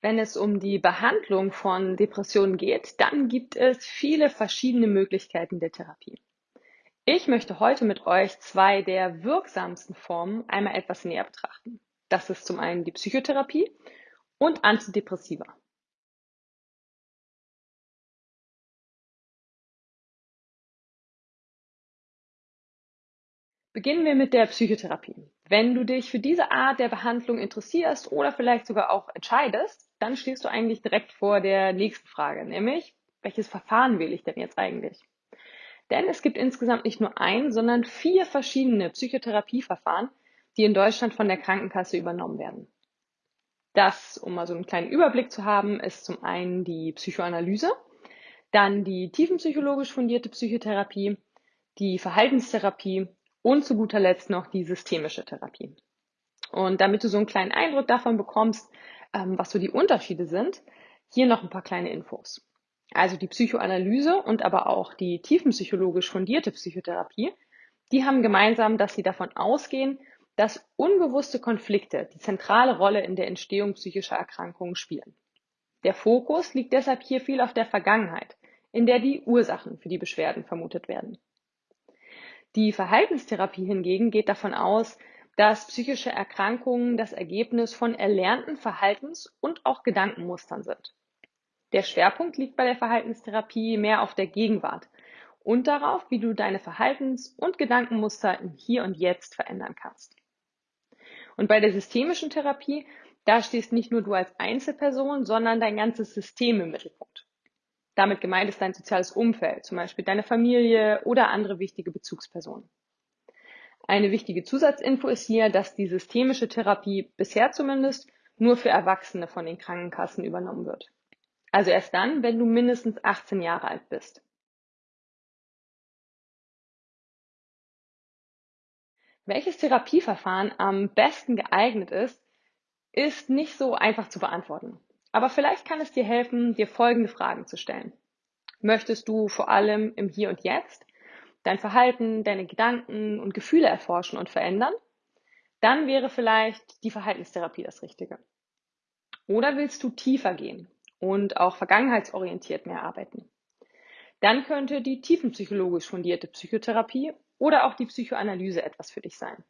Wenn es um die Behandlung von Depressionen geht, dann gibt es viele verschiedene Möglichkeiten der Therapie. Ich möchte heute mit euch zwei der wirksamsten Formen einmal etwas näher betrachten. Das ist zum einen die Psychotherapie und Antidepressiva. Beginnen wir mit der Psychotherapie. Wenn du dich für diese Art der Behandlung interessierst oder vielleicht sogar auch entscheidest, dann stehst du eigentlich direkt vor der nächsten Frage, nämlich, welches Verfahren wähle ich denn jetzt eigentlich? Denn es gibt insgesamt nicht nur ein, sondern vier verschiedene Psychotherapieverfahren, die in Deutschland von der Krankenkasse übernommen werden. Das, um mal so einen kleinen Überblick zu haben, ist zum einen die Psychoanalyse, dann die tiefenpsychologisch fundierte Psychotherapie, die Verhaltenstherapie und zu guter Letzt noch die systemische Therapie. Und damit du so einen kleinen Eindruck davon bekommst, ähm, was so die Unterschiede sind, hier noch ein paar kleine Infos. Also die Psychoanalyse und aber auch die tiefenpsychologisch fundierte Psychotherapie, die haben gemeinsam, dass sie davon ausgehen, dass unbewusste Konflikte die zentrale Rolle in der Entstehung psychischer Erkrankungen spielen. Der Fokus liegt deshalb hier viel auf der Vergangenheit, in der die Ursachen für die Beschwerden vermutet werden. Die Verhaltenstherapie hingegen geht davon aus, dass psychische Erkrankungen das Ergebnis von erlernten Verhaltens- und auch Gedankenmustern sind. Der Schwerpunkt liegt bei der Verhaltenstherapie mehr auf der Gegenwart und darauf, wie du deine Verhaltens- und Gedankenmuster im Hier und Jetzt verändern kannst. Und bei der systemischen Therapie, da stehst nicht nur du als Einzelperson, sondern dein ganzes System im Mittelpunkt. Damit gemeint ist dein soziales Umfeld, zum Beispiel deine Familie oder andere wichtige Bezugspersonen. Eine wichtige Zusatzinfo ist hier, dass die systemische Therapie bisher zumindest nur für Erwachsene von den Krankenkassen übernommen wird. Also erst dann, wenn du mindestens 18 Jahre alt bist. Welches Therapieverfahren am besten geeignet ist, ist nicht so einfach zu beantworten. Aber vielleicht kann es dir helfen, dir folgende Fragen zu stellen. Möchtest du vor allem im Hier und Jetzt dein Verhalten, deine Gedanken und Gefühle erforschen und verändern? Dann wäre vielleicht die Verhaltenstherapie das Richtige. Oder willst du tiefer gehen und auch vergangenheitsorientiert mehr arbeiten? Dann könnte die tiefenpsychologisch fundierte Psychotherapie oder auch die Psychoanalyse etwas für dich sein.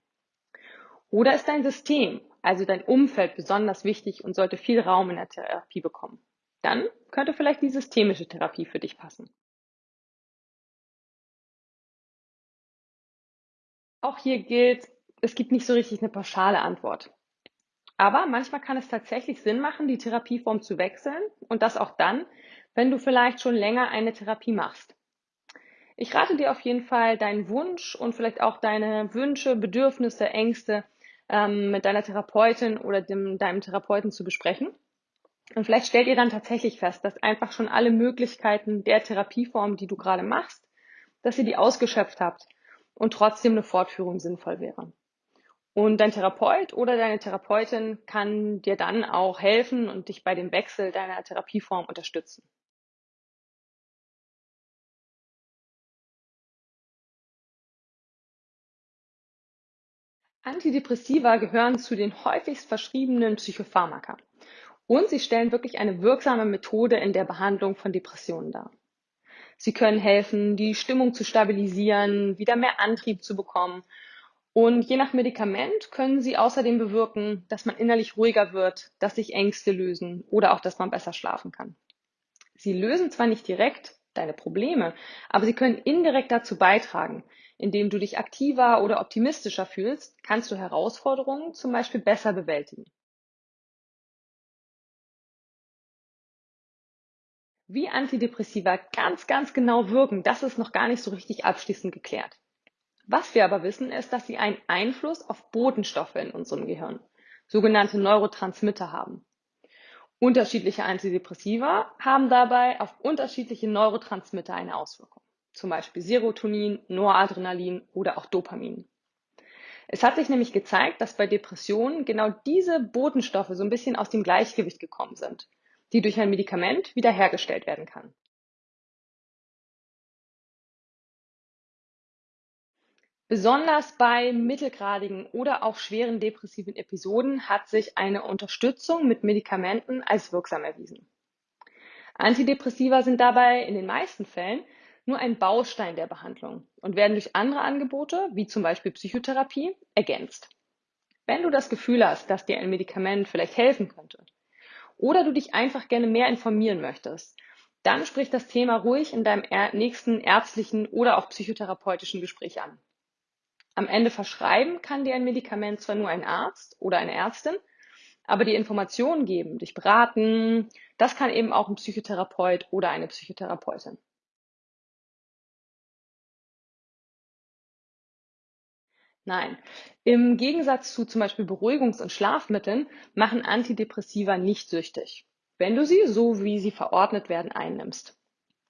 Oder ist dein System, also dein Umfeld besonders wichtig und sollte viel Raum in der Therapie bekommen? Dann könnte vielleicht die systemische Therapie für dich passen. Auch hier gilt, es gibt nicht so richtig eine pauschale Antwort. Aber manchmal kann es tatsächlich Sinn machen, die Therapieform zu wechseln und das auch dann, wenn du vielleicht schon länger eine Therapie machst. Ich rate dir auf jeden Fall, deinen Wunsch und vielleicht auch deine Wünsche, Bedürfnisse, Ängste ähm, mit deiner Therapeutin oder dem, deinem Therapeuten zu besprechen. Und vielleicht stellt ihr dann tatsächlich fest, dass einfach schon alle Möglichkeiten der Therapieform, die du gerade machst, dass ihr die ausgeschöpft habt und trotzdem eine Fortführung sinnvoll wäre. Und dein Therapeut oder deine Therapeutin kann dir dann auch helfen und dich bei dem Wechsel deiner Therapieform unterstützen. Antidepressiva gehören zu den häufigst verschriebenen Psychopharmaka und sie stellen wirklich eine wirksame Methode in der Behandlung von Depressionen dar. Sie können helfen, die Stimmung zu stabilisieren, wieder mehr Antrieb zu bekommen und je nach Medikament können sie außerdem bewirken, dass man innerlich ruhiger wird, dass sich Ängste lösen oder auch, dass man besser schlafen kann. Sie lösen zwar nicht direkt deine Probleme, aber sie können indirekt dazu beitragen, indem du dich aktiver oder optimistischer fühlst, kannst du Herausforderungen zum Beispiel besser bewältigen. Wie Antidepressiva ganz, ganz genau wirken, das ist noch gar nicht so richtig abschließend geklärt. Was wir aber wissen, ist, dass sie einen Einfluss auf Botenstoffe in unserem Gehirn, sogenannte Neurotransmitter haben. Unterschiedliche Antidepressiva haben dabei auf unterschiedliche Neurotransmitter eine Auswirkung zum Beispiel Serotonin, Noradrenalin oder auch Dopamin. Es hat sich nämlich gezeigt, dass bei Depressionen genau diese Botenstoffe so ein bisschen aus dem Gleichgewicht gekommen sind, die durch ein Medikament wiederhergestellt werden kann. Besonders bei mittelgradigen oder auch schweren depressiven Episoden hat sich eine Unterstützung mit Medikamenten als wirksam erwiesen. Antidepressiva sind dabei in den meisten Fällen nur ein Baustein der Behandlung und werden durch andere Angebote, wie zum Beispiel Psychotherapie, ergänzt. Wenn du das Gefühl hast, dass dir ein Medikament vielleicht helfen könnte oder du dich einfach gerne mehr informieren möchtest, dann sprich das Thema ruhig in deinem nächsten ärztlichen oder auch psychotherapeutischen Gespräch an. Am Ende verschreiben kann dir ein Medikament zwar nur ein Arzt oder eine Ärztin, aber die Informationen geben, dich beraten, das kann eben auch ein Psychotherapeut oder eine Psychotherapeutin. Nein, im Gegensatz zu zum Beispiel Beruhigungs- und Schlafmitteln machen Antidepressiva nicht süchtig, wenn du sie, so wie sie verordnet werden, einnimmst.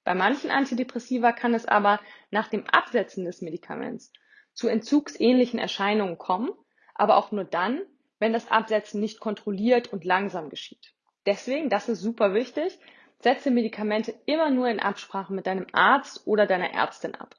Bei manchen Antidepressiva kann es aber nach dem Absetzen des Medikaments zu entzugsähnlichen Erscheinungen kommen, aber auch nur dann, wenn das Absetzen nicht kontrolliert und langsam geschieht. Deswegen, das ist super wichtig, setze Medikamente immer nur in Absprache mit deinem Arzt oder deiner Ärztin ab.